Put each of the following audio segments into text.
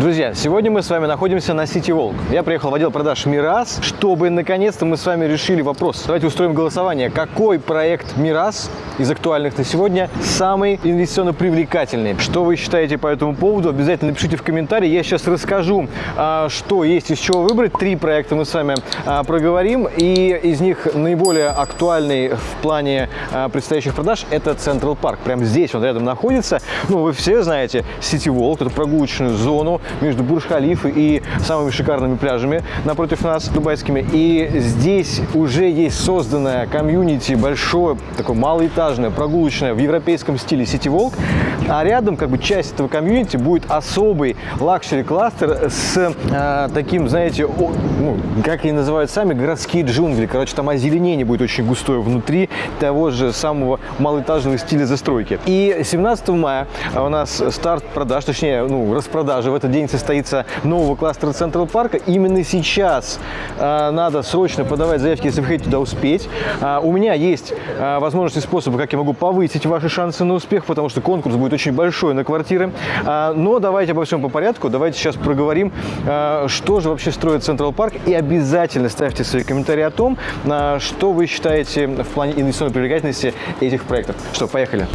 Друзья, сегодня мы с вами находимся на City Walk. Я приехал в отдел продаж Мирас, чтобы наконец-то мы с вами решили вопрос. Давайте устроим голосование. Какой проект Мирас из актуальных на сегодня самый инвестиционно привлекательный? Что вы считаете по этому поводу? Обязательно напишите в комментарии. Я сейчас расскажу, а, что есть из чего выбрать. Три проекта мы с вами а, проговорим. И из них наиболее актуальный в плане а, предстоящих продаж – это Централ Парк. Прямо здесь он рядом находится. Ну, вы все знаете City Walk, это прогулочную зону между Бурж-Халифой и самыми шикарными пляжами напротив нас, дубайскими. И здесь уже есть созданная комьюнити, большое, такое малоэтажное, прогулочное в европейском стиле City Walk. А рядом, как бы, часть этого комьюнити будет особый luxury-кластер с э, таким, знаете, о, ну, как они называют сами, городские джунгли. Короче, там озеленение будет очень густое внутри того же самого малоэтажного стиля застройки. И 17 мая у нас старт продаж, точнее, ну, распродажи в этот день состоится нового кластера Централ Парка. Именно сейчас э, надо срочно подавать заявки, если вы хотите туда успеть. Э, у меня есть э, возможности способы, как я могу повысить ваши шансы на успех, потому что конкурс будет очень большой на квартиры. Э, но давайте обо всем по порядку. Давайте сейчас проговорим, э, что же вообще строит Централ Парк. И обязательно ставьте свои комментарии о том, э, что вы считаете в плане инвестиционной привлекательности этих проектов. Что, поехали.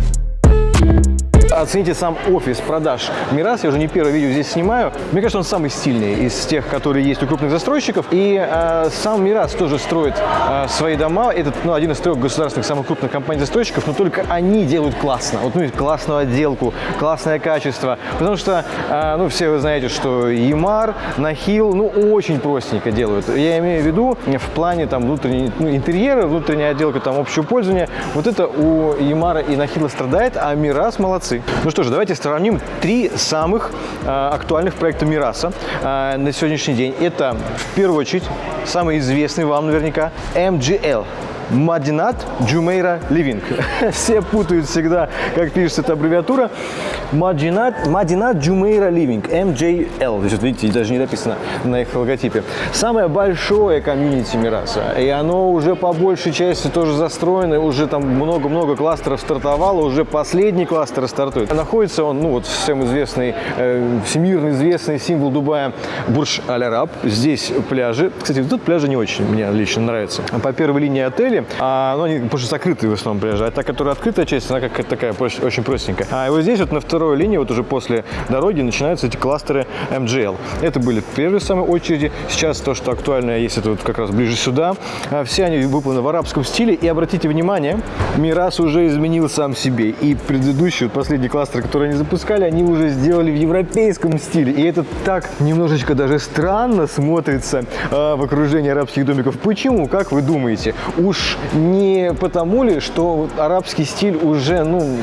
Оцените сам офис продаж Мирас. Я уже не первое видео здесь снимаю. Мне кажется, он самый стильный из тех, которые есть у крупных застройщиков. И э, сам Мирас тоже строит э, свои дома. Это ну, один из трех государственных самых крупных компаний-застройщиков, но только они делают классно. Вот, ну, классную отделку, классное качество. Потому что, э, ну, все вы знаете, что Ямар, Нахил, ну, очень простенько делают. Я имею в виду в плане там внутренней, ну, интерьера, внутренняя отделка, там, общего пользования. Вот это у Эмаара и Нахила страдает, а Мирас молодцы. Ну что ж, давайте сравним три самых э, актуальных проекта Мираса э, на сегодняшний день. Это, в первую очередь, самый известный вам наверняка MJL. Madinat Jumeirah Living. Все путают всегда, как пишется эта аббревиатура. Madinat, Madinat Jumeirah Living, MJL. Здесь, вот видите, даже не написано на их логотипе. Самое большое комьюнити Мираса. И оно уже по большей части тоже застроено. Уже там много-много кластеров стартовало. Уже последний кластер стартует. Находится он, ну вот всем известный, э, всемирно известный символ Дубая Бурж Аль-Араб. Здесь пляжи. Кстати, тут пляжи не очень мне лично нравятся. По первой линии отеля а, ну, они больше закрытые в основном пляжи. А та, которая открытая часть, она как такая очень простенькая. А вот здесь вот на второй линии, вот уже после дороги, начинаются эти кластеры MGL. Это были в первой самой очереди. Сейчас то, что актуально, есть это вот как раз ближе сюда. А все они выполнены в арабском стиле. И обратите внимание, Мирас уже изменил сам себе. И предыдущий, вот последний кластер, который они запускали, они уже сделали в европейском стиле. И это так немножечко даже странно смотрится э, в окружении арабских домиков. Почему? Как вы думаете? Уж не потому ли, что арабский стиль уже ну,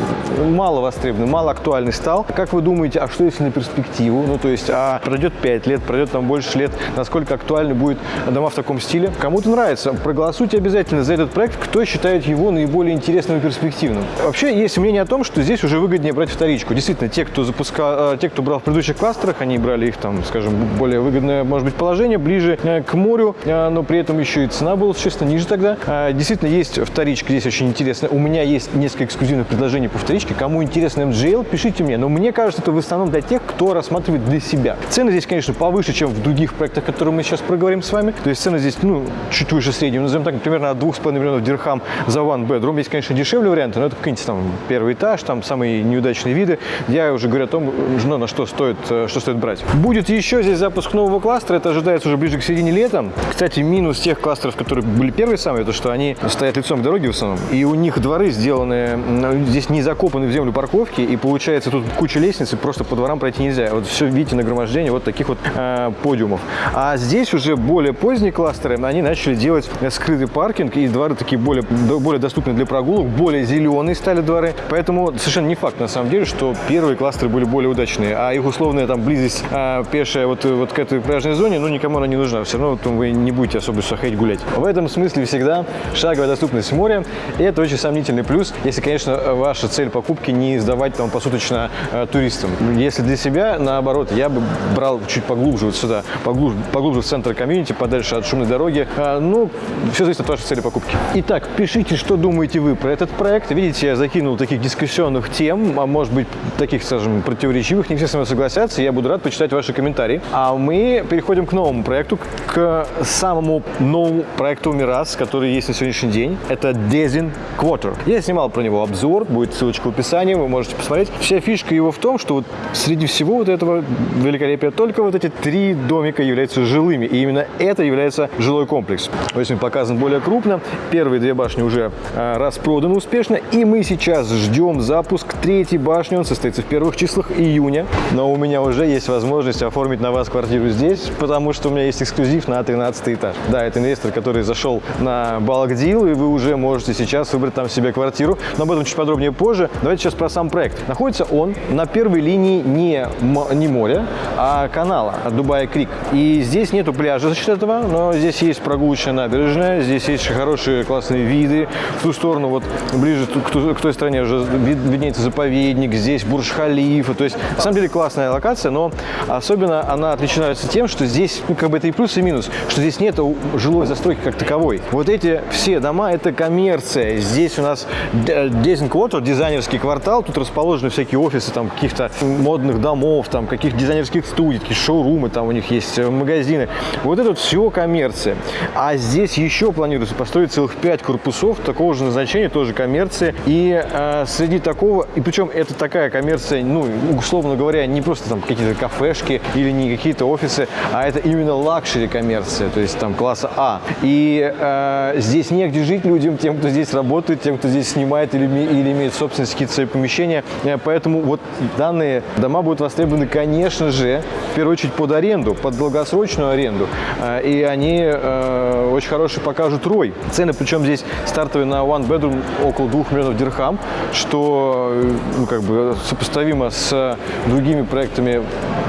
мало востребован, мало актуальный стал. Как вы думаете, а что если на перспективу? Ну, то есть, а пройдет 5 лет, пройдет там больше лет, насколько актуальны будет дома в таком стиле? Кому-то нравится. Проголосуйте обязательно за этот проект, кто считает его наиболее интересным и перспективным. Вообще, есть мнение о том, что здесь уже выгоднее брать вторичку. Действительно, те, кто запускал, э, те, кто брал в предыдущих кластерах, они брали их там, скажем, более выгодное, может быть, положение, ближе э, к морю, э, но при этом еще и цена была, честно, ниже тогда действительно есть вторичка здесь очень интересная. У меня есть несколько эксклюзивных предложений по вторичке. Кому интересно MGL, пишите мне. Но мне кажется, это в основном для тех, кто рассматривает для себя. Цены здесь, конечно, повыше, чем в других проектах, которые мы сейчас проговорим с вами. То есть цены здесь, ну, чуть выше среднего. Назовем так, примерно от 2,5 миллионов дирхам за one bedroom. Есть, конечно, дешевле варианты, но это какие-нибудь там первый этаж, там самые неудачные виды. Я уже говорю о том, ну, на что стоит, э, что стоит брать. Будет еще здесь запуск нового кластера. Это ожидается уже ближе к середине лета. Кстати, минус тех кластеров, которые были первые самые, то, что они стоят лицом к дороге в основном, и у них дворы сделаны, здесь не закопаны в землю парковки, и получается тут куча лестниц, и просто по дворам пройти нельзя. Вот все видите нагромождение вот таких вот э, подиумов. А здесь уже более поздние кластеры, они начали делать скрытый паркинг, и дворы такие более, более доступны для прогулок, более зеленые стали дворы. Поэтому совершенно не факт, на самом деле, что первые кластеры были более удачные, а их условная там близость э, пешая вот, вот к этой пляжной зоне, ну, никому она не нужна. Все равно вот, вы не будете особо ходить гулять. В этом смысле всегда шаговая доступность моря. И это очень сомнительный плюс, если, конечно, ваша цель покупки не сдавать там посуточно э, туристам. Если для себя, наоборот, я бы брал чуть поглубже вот сюда, поглубже, поглубже в центр комьюнити, подальше от шумной дороги. Э, ну, все зависит от вашей цели покупки. Итак, пишите, что думаете вы про этот проект. Видите, я закинул таких дискуссионных тем, а может быть, таких, скажем, противоречивых. Не все со мной согласятся. Я буду рад почитать ваши комментарии. А мы переходим к новому проекту, к самому новому проекту Мирас, который есть на сегодняшний день. Это Dezin Quarter. Я снимал про него обзор, будет ссылочка в описании, вы можете посмотреть. Вся фишка его в том, что вот среди всего вот этого великолепия только вот эти три домика являются жилыми. И именно это является жилой комплекс. Он показан более крупно. Первые две башни уже а, распроданы успешно. И мы сейчас ждем запуск третьей башни. Он состоится в первых числах июня. Но у меня уже есть возможность оформить на вас квартиру здесь, потому что у меня есть эксклюзив на 13 этаж. Да, это инвестор, который зашел на Bulk Deal, и вы уже можете сейчас выбрать там себе квартиру. Но об этом чуть подробнее позже. Давайте сейчас про сам проект. Находится он на первой линии не, не моря, а канала от Дубая Крик. И здесь нету пляжа за счет этого, но здесь есть прогулочная набережная, здесь есть хорошие классные виды. В ту сторону, вот ближе к, к той стороне уже виднеется заповедник, здесь Бурж-Халифа. То есть, на самом деле, классная локация, но особенно она отличается тем, что здесь, ну, как бы это и плюс, и минус, что здесь нет жилой застройки как таковой. Вот эти все дома – это коммерция. Здесь у нас Quarter, дизайнерский квартал, тут расположены всякие офисы там каких-то модных домов, там каких-то дизайнерских студий, такие шоурумы, там у них есть э, магазины. Вот это все коммерция. А здесь еще планируется построить целых пять корпусов такого же назначения, тоже коммерция. И э, среди такого, и причем это такая коммерция, ну, условно говоря, не просто там какие-то кафешки или не какие-то офисы, а это именно luxury коммерция, то есть там класса А. И э, здесь негде жить людям, тем, кто здесь работает, тем, кто здесь снимает или, или имеет собственность какие-то свои помещения. Э, поэтому вот данные дома будут востребованы, конечно же, в первую очередь под аренду, под долгосрочную аренду. Э, и они э, очень хороший покажут ROI. Цены, причем здесь стартовые на one bedroom около 2 миллионов дирхам, что ну, как бы сопоставимо с другими проектами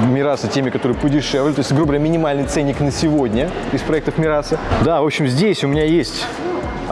Мираса, теми, которые подешевле. То есть, грубо говоря, минимальный ценник на сегодня из проектов Мираса. Да, в общем, здесь у меня есть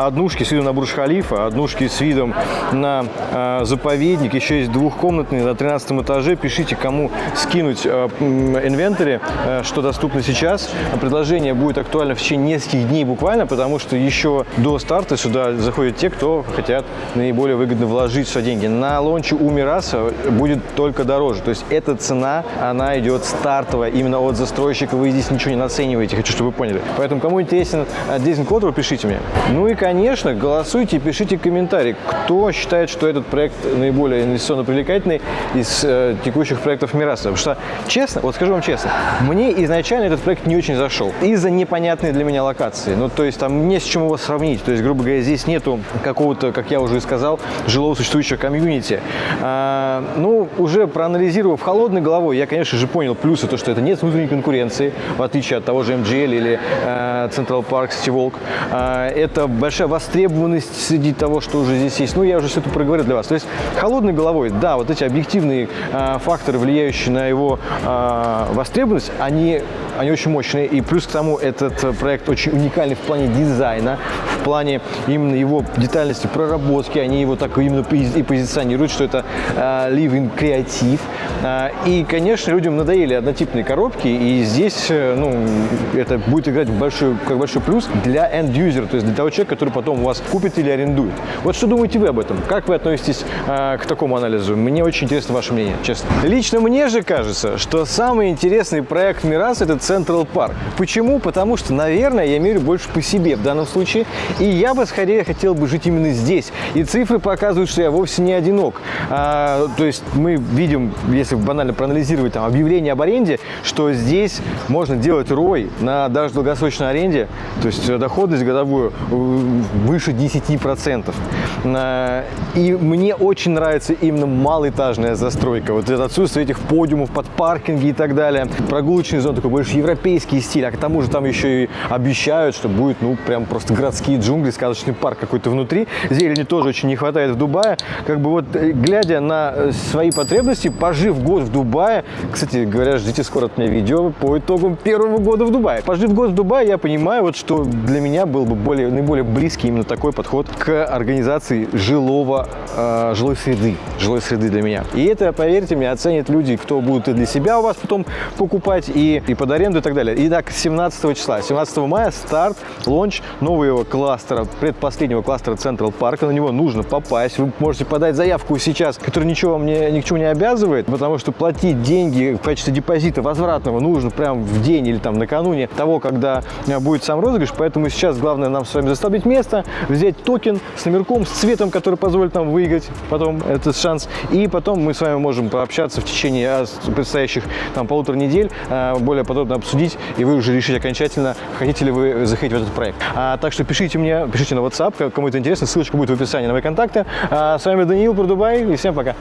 однушки с видом на Бурж-Халифа, однушки с видом на э, заповедник, еще есть двухкомнатные на 13 этаже. Пишите, кому скинуть э, инвентарь, э, что доступно сейчас. Предложение будет актуально в течение нескольких дней буквально, потому что еще до старта сюда заходят те, кто хотят наиболее выгодно вложить сюда деньги. На лонче у Мираса будет только дороже. То есть эта цена, она идет стартовая именно от застройщика. Вы здесь ничего не нацениваете, хочу, чтобы вы поняли. Поэтому, кому интересен Дизель Кодер, пишите мне. Ну и, конечно, голосуйте, пишите комментарии, кто считает, что этот проект наиболее инвестиционно привлекательный из э, текущих проектов Мираса. Потому что, честно, вот скажу вам честно, мне изначально этот проект не очень зашел из-за непонятной для меня локации. Ну, то есть там не с чем его сравнить. То есть, грубо говоря, здесь нету какого-то, как я уже и сказал, жилого существующего комьюнити. А, ну, уже проанализировав холодной головой, я, конечно же, понял плюсы, то, что это нет внутренней конкуренции, в отличие от того же MGL или э, Central Park City Walk. А, это большая большая востребованность среди того, что уже здесь есть. Ну, я уже все это проговорил для вас. То есть холодной головой, да, вот эти объективные э, факторы, влияющие на его э, востребованность, они, они очень мощные. И плюс к тому, этот проект очень уникальный в плане дизайна, в плане именно его детальности проработки. Они его так именно и позиционируют, что это э, living креатив. Э, и, конечно, людям надоели однотипные коробки, и здесь, э, ну, это будет играть в большой, как большой плюс для end-user, то есть для того человека, который потом у вас купит или арендует. Вот что думаете вы об этом? Как вы относитесь э, к такому анализу? Мне очень интересно ваше мнение, честно. Лично мне же кажется, что самый интересный проект Мирас – это Central Park. Почему? Потому что, наверное, я мерю больше по себе в данном случае, и я бы скорее хотел бы жить именно здесь. И цифры показывают, что я вовсе не одинок. А, то есть мы видим, если банально проанализировать там, объявление об аренде, что здесь можно делать рой на даже долгосрочной аренде, то есть доходность годовую выше 10%. Э, и мне очень нравится именно малоэтажная застройка. Вот это отсутствие этих подиумов под паркинги и так далее. Прогулочный зон такой больше европейский стиль, а к тому же там еще и обещают, что будет, ну, прям просто городские джунгли, сказочный парк какой-то внутри. Зелени тоже очень не хватает в Дубае. Как бы вот, э, глядя на э, свои потребности, пожив год в Дубае, кстати говоря, ждите скоро от меня видео по итогам первого года в Дубае. Пожив год в Дубае, я понимаю, вот, что для меня был бы более, наиболее близкий именно такой подход к организации жилого, э, жилой среды, жилой среды для меня. И это, поверьте мне, оценят люди, кто будут и для себя у вас потом покупать, и, и под аренду и так далее. Итак, 17 числа, 17 мая старт, лонч нового кластера, предпоследнего кластера Central Park. На него нужно попасть. Вы можете подать заявку сейчас, которая ничего вам не, ни к чему не обязывает, потому что платить деньги в качестве депозита возвратного нужно прямо в день или там накануне того, когда будет сам розыгрыш. Поэтому сейчас главное нам с вами застолбить место, взять токен с номерком, с цветом, который позволит нам выиграть потом этот шанс. И потом мы с вами можем пообщаться в течение э, предстоящих там полутора недель, э, более подробно обсудить, и вы уже решите окончательно, хотите ли вы заходить в этот проект. А, так что пишите мне, пишите на WhatsApp, кому это интересно, ссылочка будет в описании на мои контакты. А, с вами Даниил про Дубай, и всем пока.